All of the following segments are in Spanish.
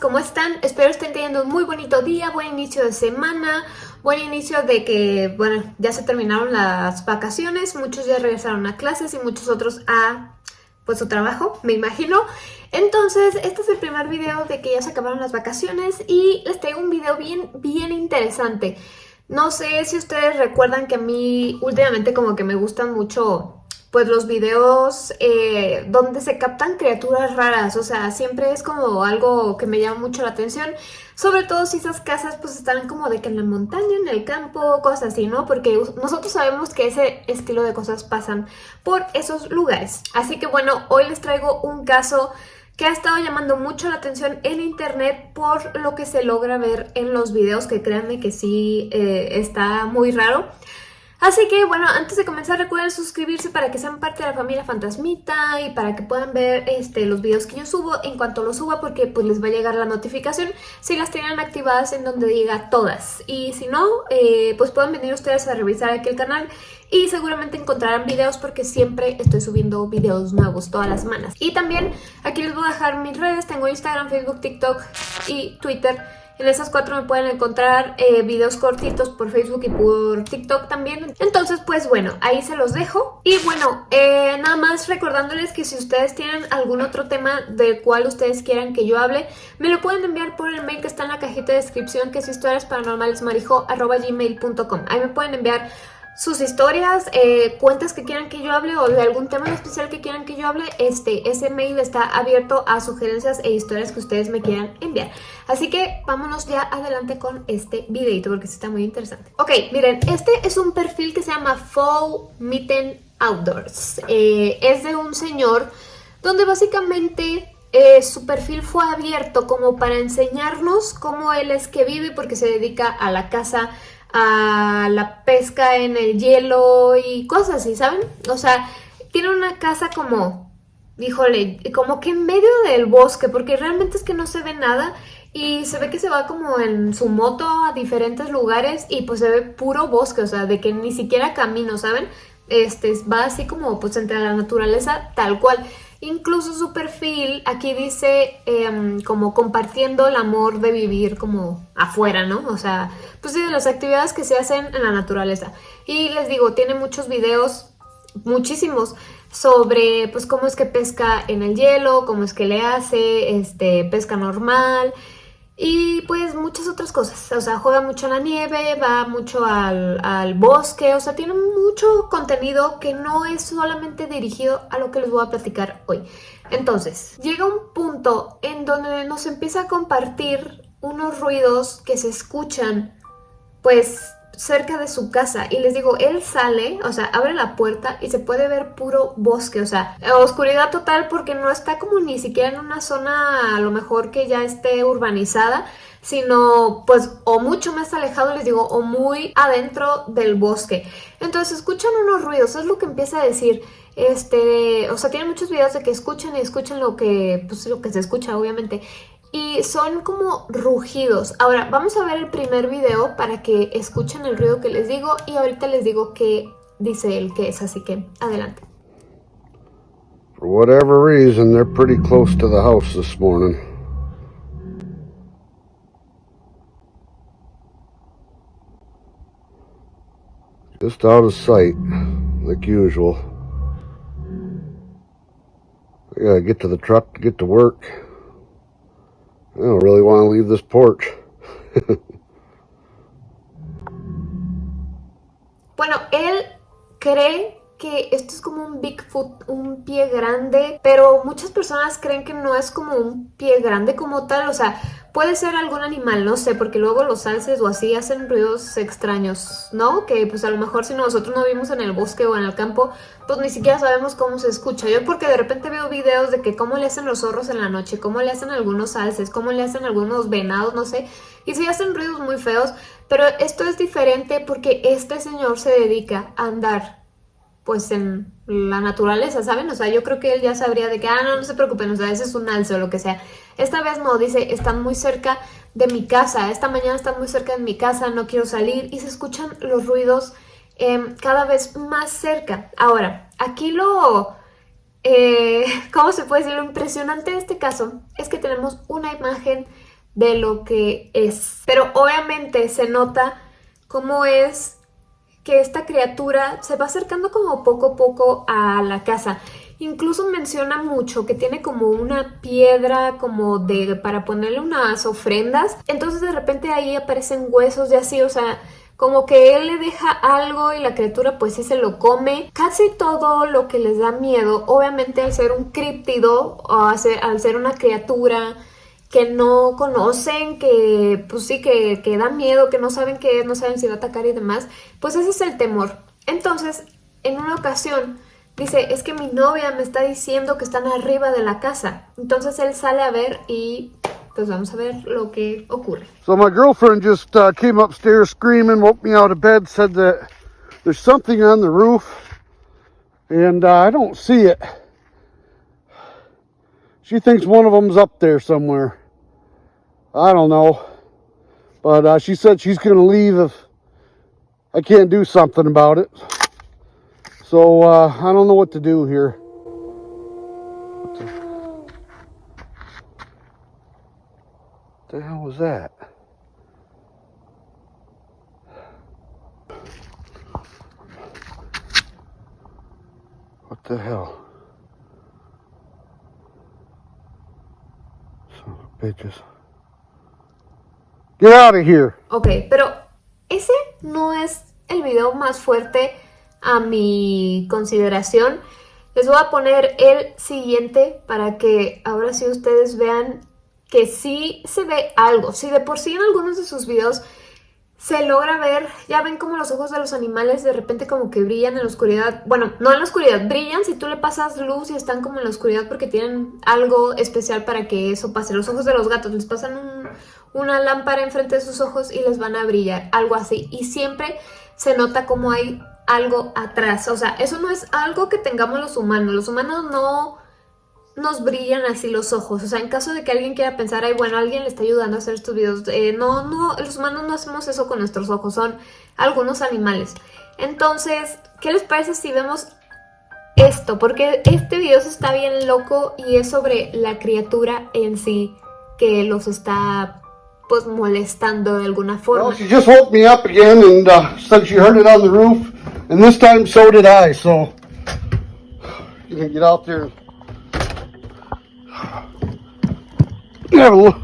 ¿cómo están? Espero estén teniendo un muy bonito día, buen inicio de semana, buen inicio de que, bueno, ya se terminaron las vacaciones, muchos ya regresaron a clases y muchos otros a, pues, su trabajo, me imagino. Entonces, este es el primer video de que ya se acabaron las vacaciones y les traigo un video bien, bien interesante. No sé si ustedes recuerdan que a mí últimamente como que me gustan mucho pues los videos eh, donde se captan criaturas raras, o sea, siempre es como algo que me llama mucho la atención, sobre todo si esas casas pues están como de que en la montaña, en el campo, cosas así, ¿no? Porque nosotros sabemos que ese estilo de cosas pasan por esos lugares. Así que bueno, hoy les traigo un caso que ha estado llamando mucho la atención en internet por lo que se logra ver en los videos, que créanme que sí eh, está muy raro. Así que bueno, antes de comenzar recuerden suscribirse para que sean parte de la familia Fantasmita y para que puedan ver este, los videos que yo subo en cuanto los suba porque pues les va a llegar la notificación si las tienen activadas en donde diga todas. Y si no, eh, pues pueden venir ustedes a revisar aquí el canal y seguramente encontrarán videos porque siempre estoy subiendo videos nuevos todas las semanas. Y también aquí les voy a dejar mis redes, tengo Instagram, Facebook, TikTok y Twitter en esas cuatro me pueden encontrar eh, videos cortitos por Facebook y por TikTok también. Entonces, pues bueno, ahí se los dejo. Y bueno, eh, nada más recordándoles que si ustedes tienen algún otro tema del cual ustedes quieran que yo hable, me lo pueden enviar por el mail que está en la cajita de descripción, que es historiasparanormalesmarijo.gmail.com. Ahí me pueden enviar sus historias, eh, cuentas que quieran que yo hable o de algún tema especial que quieran que yo hable, este, ese mail está abierto a sugerencias e historias que ustedes me quieran enviar. Así que vámonos ya adelante con este videito porque está muy interesante. Ok, miren, este es un perfil que se llama Fall Mitten Outdoors. Eh, es de un señor donde básicamente eh, su perfil fue abierto como para enseñarnos cómo él es que vive porque se dedica a la casa a la pesca en el hielo y cosas así, ¿saben? O sea, tiene una casa como, híjole, como que en medio del bosque, porque realmente es que no se ve nada y se ve que se va como en su moto a diferentes lugares y pues se ve puro bosque, o sea, de que ni siquiera camino, ¿saben? Este, va así como pues entre la naturaleza tal cual. Incluso su perfil aquí dice em, como compartiendo el amor de vivir como afuera, ¿no? O sea, pues sí, de las actividades que se hacen en la naturaleza. Y les digo, tiene muchos videos, muchísimos, sobre pues cómo es que pesca en el hielo, cómo es que le hace, este, pesca normal, y pues muchas otras cosas, o sea, juega mucho en la nieve, va mucho al, bosque, o sea, tiene mucho contenido que no es solamente dirigido a lo que les voy a platicar hoy. Entonces, llega un punto en donde nos empieza a compartir unos ruidos que se escuchan, pues cerca de su casa y les digo, él sale, o sea, abre la puerta y se puede ver puro bosque, o sea, oscuridad total porque no está como ni siquiera en una zona a lo mejor que ya esté urbanizada, sino pues o mucho más alejado, les digo, o muy adentro del bosque. Entonces escuchan unos ruidos, es lo que empieza a decir. Este, o sea, tiene muchos videos de que escuchan y escuchan lo que, pues lo que se escucha, obviamente y son como rugidos. Ahora, vamos a ver el primer video para que escuchen el ruido que les digo y ahorita les digo qué dice él que es, así que adelante. For whatever reason, they're pretty close to the house this morning. Just out of sight, like usual. I gotta get to the truck to get to work. I don't really want to leave this porch. bueno, él cree que esto es como un Bigfoot, un pie grande, pero muchas personas creen que no es como un pie grande como tal, o sea, puede ser algún animal, no sé, porque luego los alces o así hacen ruidos extraños, ¿no? Que pues a lo mejor si nosotros no vivimos en el bosque o en el campo, pues ni siquiera sabemos cómo se escucha. Yo porque de repente veo videos de que cómo le hacen los zorros en la noche, cómo le hacen algunos alces, cómo le hacen algunos venados, no sé, y sí hacen ruidos muy feos, pero esto es diferente porque este señor se dedica a andar pues en la naturaleza, ¿saben? O sea, yo creo que él ya sabría de que, ah, no, no se preocupen, o sea, ese es un alce o lo que sea. Esta vez no, dice, están muy cerca de mi casa, esta mañana están muy cerca de mi casa, no quiero salir y se escuchan los ruidos em, cada vez más cerca. Ahora, aquí lo, eh, ¿cómo se puede decir? Lo impresionante de este caso es que tenemos una imagen de lo que es. Pero obviamente se nota cómo es que esta criatura se va acercando como poco a poco a la casa. Incluso menciona mucho que tiene como una piedra como de para ponerle unas ofrendas. Entonces de repente ahí aparecen huesos y así, o sea, como que él le deja algo y la criatura pues sí se lo come. Casi todo lo que les da miedo, obviamente al ser un críptido o al ser, una criatura que no conocen, que pues sí, que, que da miedo, que no saben qué es, no saben si va a atacar y demás, pues ese es el temor. Entonces, en una ocasión, dice, es que mi novia me está diciendo que están arriba de la casa. Entonces él sale a ver y pues vamos a ver lo que ocurre. So my girlfriend just uh, came upstairs screaming, woke me out of bed, said that there's something on the roof and uh, I don't see it. She thinks one of them's up there somewhere. I don't know. But uh, she said she's going to leave if I can't do something about it. So uh, I don't know what to do here. what the hell was that? What the hell? Son of bitches. Get out of here. Ok, pero ese no es el video más fuerte a mi consideración. Les voy a poner el siguiente para que ahora sí ustedes vean que sí se ve algo. Si de por sí en algunos de sus videos se logra ver, ya ven como los ojos de los animales de repente como que brillan en la oscuridad. Bueno, no en la oscuridad, brillan si tú le pasas luz y están como en la oscuridad porque tienen algo especial para que eso pase. Los ojos de los gatos les pasan una lámpara enfrente de sus ojos y les van a brillar, algo así. Y siempre se nota como hay algo atrás. O sea, eso no es algo que tengamos los humanos. Los humanos no nos brillan así los ojos. O sea, en caso de que alguien quiera pensar, ay, bueno, alguien le está ayudando a hacer estos videos. Eh, no, no, los humanos no hacemos eso con nuestros ojos, son algunos animales. Entonces, ¿qué les parece si vemos esto? Porque este video está bien loco y es sobre la criatura en sí que los está pues molestando de alguna forma. Well, she just woke me up again and uh, said she heard it on the roof and this time so did I, so you can get out there Have a look.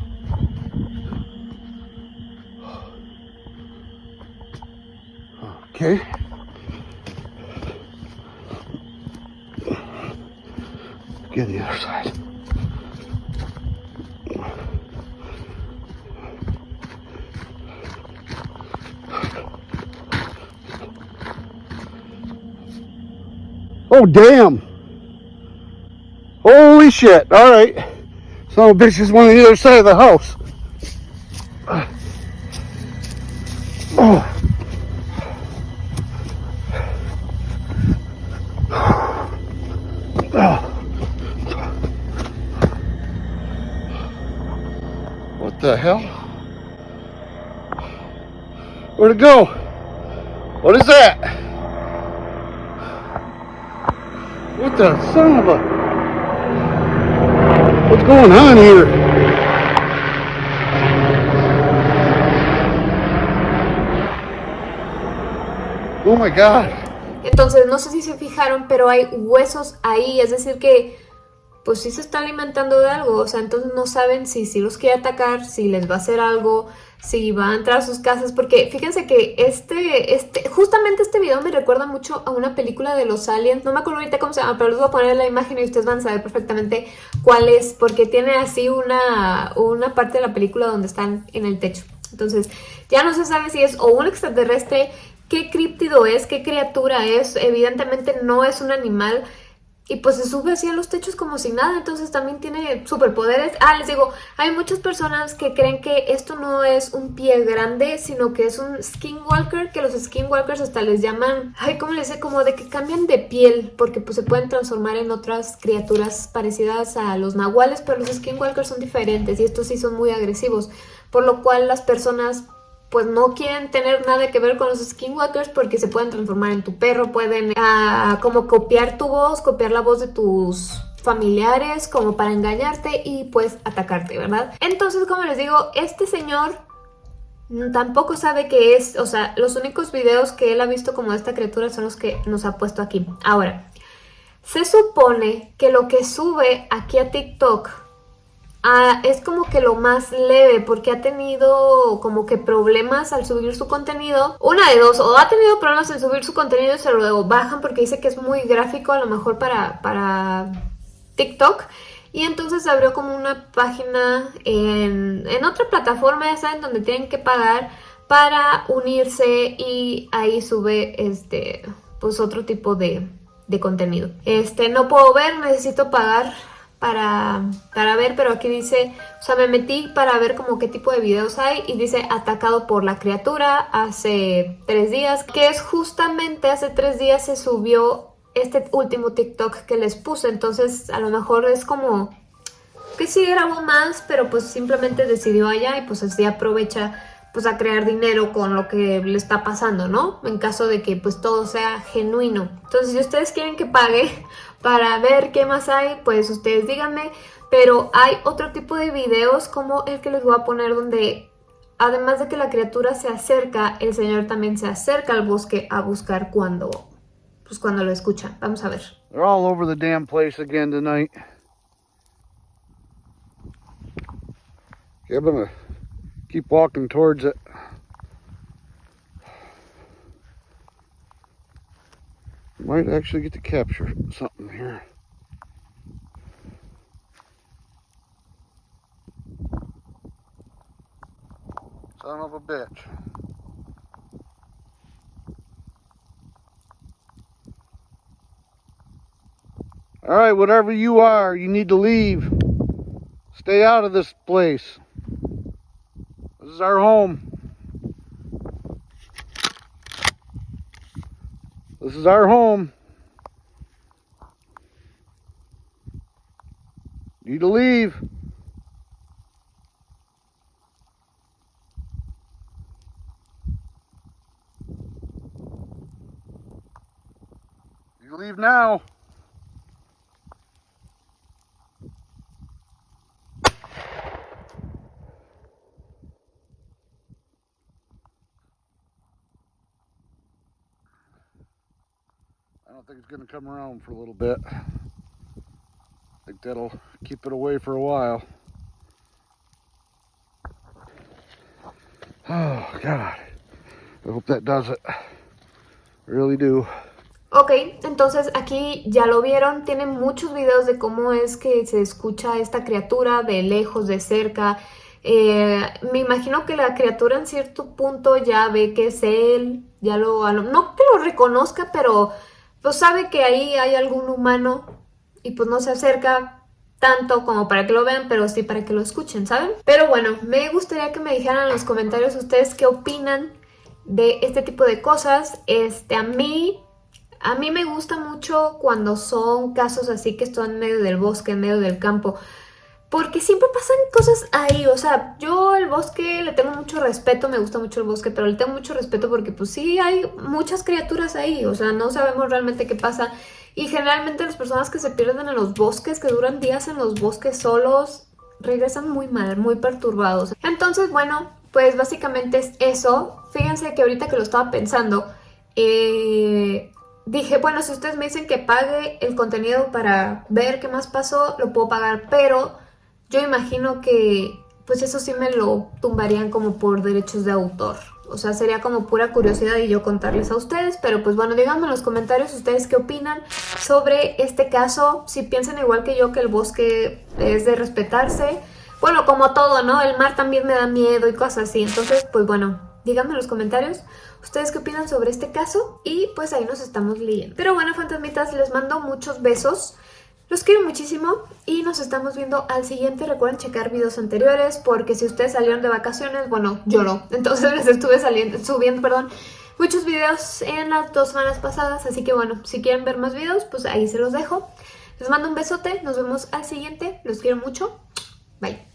Okay. Get the other side. Oh, damn. Holy shit. All right. Some bitch is on the other side of the house. Oh. What the hell? Where'd it go? What is that? What's going on here? Oh my God. Entonces, no sé si se fijaron, pero hay huesos ahí, es decir que pues sí se está alimentando de algo, o sea, entonces no saben si, si los quiere atacar, si les va a hacer algo, si va a entrar a sus casas, porque fíjense que este, este, justamente este video me recuerda mucho a una película de los aliens, no me acuerdo ahorita cómo se llama, pero les voy a poner la imagen y ustedes van a saber perfectamente cuál es, porque tiene así una, una parte de la película donde están en el techo. Entonces, ya no se sabe si es o un extraterrestre, qué críptido es, qué criatura es, evidentemente no es un animal, y pues se sube así a los techos como si nada, entonces también tiene superpoderes. Ah, les digo, hay muchas personas que creen que esto no es un pie grande, sino que es un skinwalker, que los skinwalkers hasta les llaman, ay, ¿cómo les sé? Como de que cambian de piel, porque pues se pueden transformar en otras criaturas parecidas a los nahuales, pero los skinwalkers son diferentes y estos sí son muy agresivos, por lo cual las personas pues no quieren tener nada que ver con los skinwalkers porque se pueden transformar en tu perro, pueden ah, como copiar tu voz, copiar la voz de tus familiares como para engañarte y pues atacarte, ¿verdad? Entonces, como les digo, este señor tampoco sabe qué es, o sea, los únicos videos que él ha visto como esta criatura son los que nos ha puesto aquí. Ahora, se supone que lo que sube aquí a TikTok ah, es como que lo más leve porque ha tenido como que problemas al subir su contenido. Una de dos, o ha tenido problemas al subir su contenido y se lo bajan porque dice que es muy gráfico a lo mejor para, para TikTok. Y entonces abrió como una página en, en otra plataforma, ya saben, donde tienen que pagar para unirse y ahí sube este pues otro tipo de, de contenido. Este, no puedo ver, necesito pagar para, para ver, pero aquí dice, o sea, me metí para ver como qué tipo de videos hay y dice atacado por la criatura hace tres días, que es justamente hace tres días se subió este último TikTok que les puse, entonces a lo mejor es como que sí grabó más, pero pues simplemente decidió allá y pues así aprovecha pues a crear dinero con lo que le está pasando, ¿no? En caso de que pues todo sea genuino. Entonces si ustedes quieren que pague para ver qué más hay, pues ustedes díganme. Pero hay otro tipo de videos como el que les voy a poner donde además de que la criatura se acerca, el señor también se acerca al bosque a buscar cuando, pues cuando lo escucha. Vamos a ver. They're all over the damn place again tonight. I'm gonna keep walking towards it. Might actually get to capture something here. Son of a bitch. All right, whatever you are, you need to leave. Stay out of this place. This is our home. This is our home. Need to leave. You leave now. Don't think it's going to come around for a little bit. I think that'll keep it away for a while. Oh, God. I hope that does it. I really do. Ok, entonces aquí ya lo vieron, tiene muchos videos de cómo es que se escucha esta criatura de lejos, de cerca. Eh, me imagino que la criatura en cierto punto ya ve que es él, ya lo, no que lo reconozca, pero pues sabe que ahí hay algún humano y pues no se acerca tanto como para que lo vean, pero sí para que lo escuchen, ¿saben? Pero bueno, me gustaría que me dijeran en los comentarios ustedes qué opinan de este tipo de cosas. Este, a mí, a mí me gusta mucho cuando son casos así que están en medio del bosque, en medio del campo, porque siempre pasan cosas ahí, o sea, yo el bosque le tengo mucho respeto, me gusta mucho el bosque, pero le tengo mucho respeto porque pues sí hay muchas criaturas ahí, o sea, no sabemos realmente qué pasa. Y generalmente las personas que se pierden en los bosques, que duran días en los bosques solos, regresan muy mal, muy perturbados. Entonces, bueno, pues básicamente es eso. Fíjense que ahorita que lo estaba pensando, eh, dije, bueno, si ustedes me dicen que pague el contenido para ver qué más pasó, lo puedo pagar, pero yo imagino que pues eso sí me lo tumbarían como por derechos de autor. O sea, sería como pura curiosidad y yo contarles a ustedes. Pero pues bueno, díganme en los comentarios ustedes qué opinan sobre este caso. Si piensan igual que yo que el bosque es de respetarse. Bueno, como todo, ¿no? El mar también me da miedo y cosas así. Entonces, pues bueno, díganme en los comentarios ustedes qué opinan sobre este caso. Y pues ahí nos estamos leyendo. Pero bueno, fantasmitas, les mando muchos besos. Los quiero muchísimo y nos estamos viendo al siguiente. Recuerden checar videos anteriores porque si ustedes salieron de vacaciones, bueno, yo no. Entonces les estuve saliendo, subiendo, perdón, muchos videos en las dos semanas pasadas. Así que bueno, si quieren ver más videos, pues ahí se los dejo. Les mando un besote, nos vemos al siguiente. Los quiero mucho. Bye.